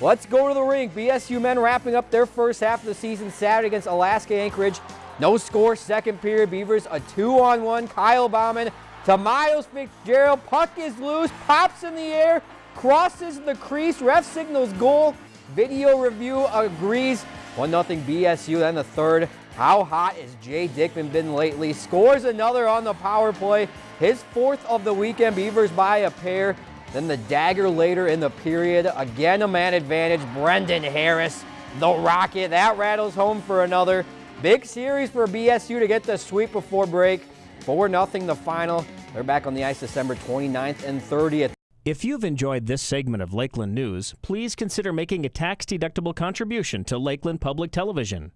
Let's go to the rink. BSU men wrapping up their first half of the season Saturday against Alaska Anchorage. No score, second period. Beavers a two-on-one. Kyle Bauman to Miles Fitzgerald. Puck is loose, pops in the air, crosses the crease. Ref signals goal. Video review agrees. 1-0 BSU. Then the third. How hot has Jay Dickman been lately? Scores another on the power play. His fourth of the weekend. Beavers by a pair. Then the dagger later in the period. Again, a man advantage. Brendan Harris, the Rocket. That rattles home for another. Big series for BSU to get the sweep before break. 4-0 the final. They're back on the ice December 29th and 30th. If you've enjoyed this segment of Lakeland News, please consider making a tax-deductible contribution to Lakeland Public Television.